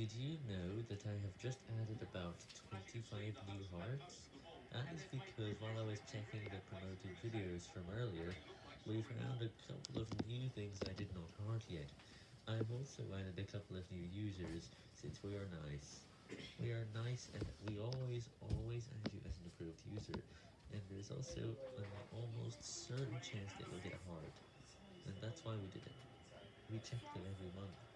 Did you know that I have just added about 25 new hearts? That is because while I was checking the promoted videos from earlier, we found a couple of new things I did not heart yet. I've also added a couple of new users, since we are nice. We are nice and we always, always add you as an approved user, and there's also an almost certain chance that you'll get a heart, and that's why we did it. We check them every month.